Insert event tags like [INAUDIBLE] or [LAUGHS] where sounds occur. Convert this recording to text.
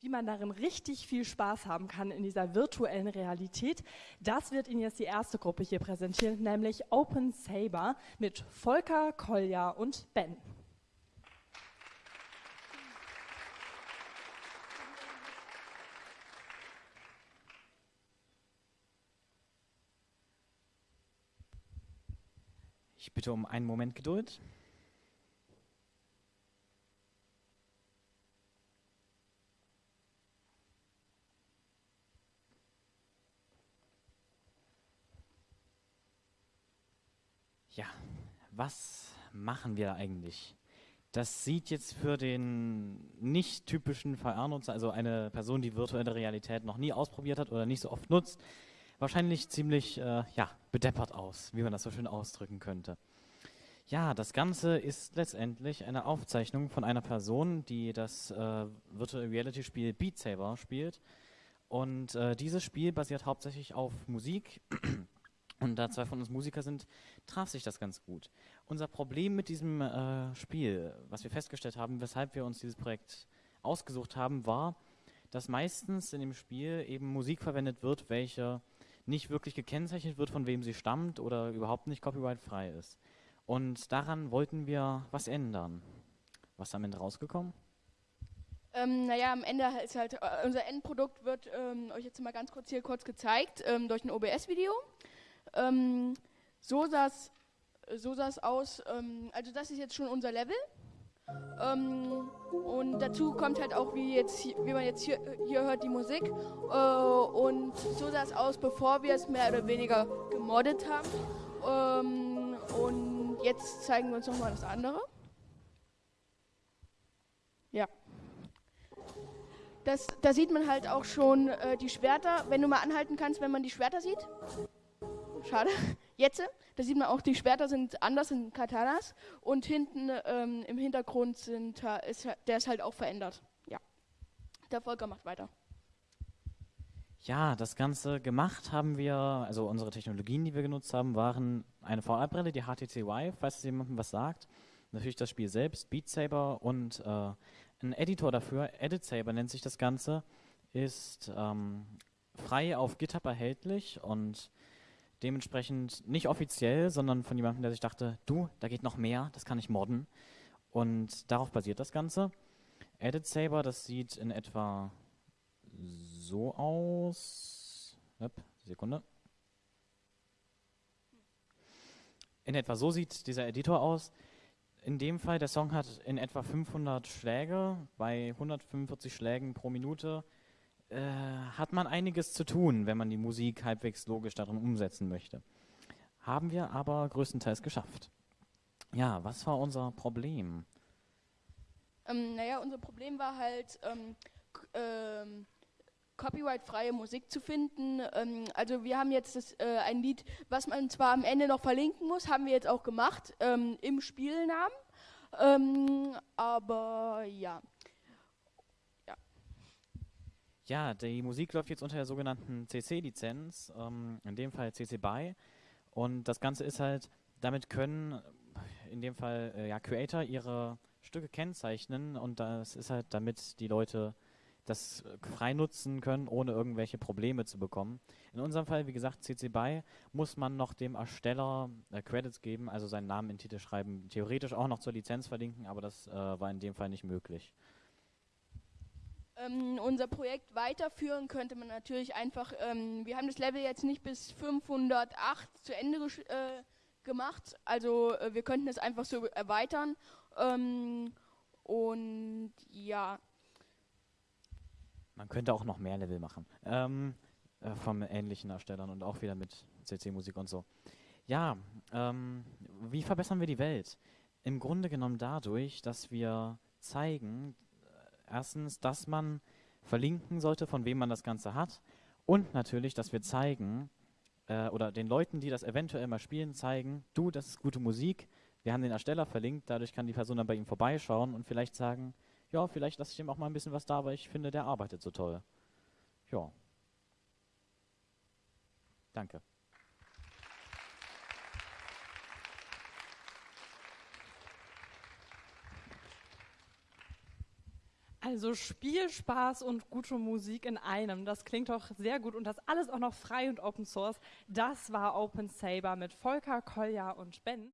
Wie man darin richtig viel Spaß haben kann in dieser virtuellen Realität, das wird Ihnen jetzt die erste Gruppe hier präsentieren, nämlich Open Saber mit Volker, Kolja und Ben. Ich bitte um einen Moment Geduld. Ja, was machen wir eigentlich? Das sieht jetzt für den nicht typischen VR-Nutzer, also eine Person, die virtuelle Realität noch nie ausprobiert hat oder nicht so oft nutzt, wahrscheinlich ziemlich äh, ja, bedeppert aus, wie man das so schön ausdrücken könnte. Ja, das Ganze ist letztendlich eine Aufzeichnung von einer Person, die das äh, Virtual Reality Spiel Beat Saber spielt. Und äh, dieses Spiel basiert hauptsächlich auf Musik. Und da zwei von uns Musiker sind, traf sich das ganz gut. Unser Problem mit diesem äh, Spiel, was wir festgestellt haben, weshalb wir uns dieses Projekt ausgesucht haben, war, dass meistens in dem Spiel eben Musik verwendet wird, welche nicht wirklich gekennzeichnet wird, von wem sie stammt oder überhaupt nicht copyrightfrei ist. Und daran wollten wir was ändern. Was ist am Ende rausgekommen? Ähm, naja, am Ende ist halt, äh, unser Endprodukt wird ähm, euch jetzt mal ganz kurz hier kurz gezeigt, ähm, durch ein OBS-Video. Ähm, so sah so es aus, ähm, also das ist jetzt schon unser Level. Ähm, und dazu kommt halt auch, wie, jetzt, wie man jetzt hier, hier hört, die Musik. Äh, und so sah es aus, bevor wir es mehr oder weniger gemoddet haben. Ähm, und jetzt zeigen wir uns nochmal das andere. Ja. Das, da sieht man halt auch schon äh, die Schwerter, wenn du mal anhalten kannst, wenn man die Schwerter sieht. Schade. [LAUGHS] Jetzt, da sieht man auch, die Schwerter sind anders in Katanas und hinten ähm, im Hintergrund sind, ist, der ist halt auch verändert. Ja. Der Volker macht weiter. Ja, das Ganze gemacht haben wir, also unsere Technologien, die wir genutzt haben, waren eine VR-Brille, die HTC Vive, falls es jemandem was sagt. Natürlich das Spiel selbst, Beat Saber und äh, ein Editor dafür, Edit Saber nennt sich das Ganze, ist ähm, frei auf GitHub erhältlich und dementsprechend nicht offiziell, sondern von jemandem, der sich dachte, du, da geht noch mehr, das kann ich modden. Und darauf basiert das Ganze. Edit Saber, das sieht in etwa so aus. Yep, Sekunde. In etwa so sieht dieser Editor aus. In dem Fall, der Song hat in etwa 500 Schläge. Bei 145 Schlägen pro Minute äh, hat man einiges zu tun, wenn man die Musik halbwegs logisch darin umsetzen möchte. Haben wir aber größtenteils geschafft. Ja, was war unser Problem? Ähm, naja, unser Problem war halt, ähm, ähm, copyright-freie Musik zu finden. Ähm, also wir haben jetzt das, äh, ein Lied, was man zwar am Ende noch verlinken muss, haben wir jetzt auch gemacht ähm, im Spielnamen. Ähm, aber ja. Ja, die Musik läuft jetzt unter der sogenannten CC-Lizenz, ähm, in dem Fall CC BY. Und das Ganze ist halt, damit können in dem Fall äh, ja, Creator ihre Stücke kennzeichnen und das ist halt, damit die Leute das frei nutzen können, ohne irgendwelche Probleme zu bekommen. In unserem Fall, wie gesagt, CC BY, muss man noch dem Ersteller äh, Credits geben, also seinen Namen in Titel schreiben, theoretisch auch noch zur Lizenz verlinken, aber das äh, war in dem Fall nicht möglich ähm, unser Projekt weiterführen, könnte man natürlich einfach, ähm, wir haben das Level jetzt nicht bis 508 zu Ende äh, gemacht, also äh, wir könnten es einfach so erweitern. Ähm, und ja. Man könnte auch noch mehr Level machen. Ähm, äh, vom ähnlichen Erstellern und auch wieder mit CC-Musik und so. Ja, ähm, wie verbessern wir die Welt? Im Grunde genommen dadurch, dass wir zeigen, erstens, dass man verlinken sollte, von wem man das Ganze hat. Und natürlich, dass wir zeigen, äh, oder den Leuten, die das eventuell mal spielen, zeigen, du, das ist gute Musik, wir haben den Ersteller verlinkt, dadurch kann die Person dann bei ihm vorbeischauen und vielleicht sagen, ja, vielleicht lasse ich dem auch mal ein bisschen was da, weil ich finde, der arbeitet so toll. Ja. Danke. Also Spielspaß und gute Musik in einem. Das klingt doch sehr gut und das alles auch noch frei und Open Source. Das war Open Saber mit Volker, Kolja und Ben.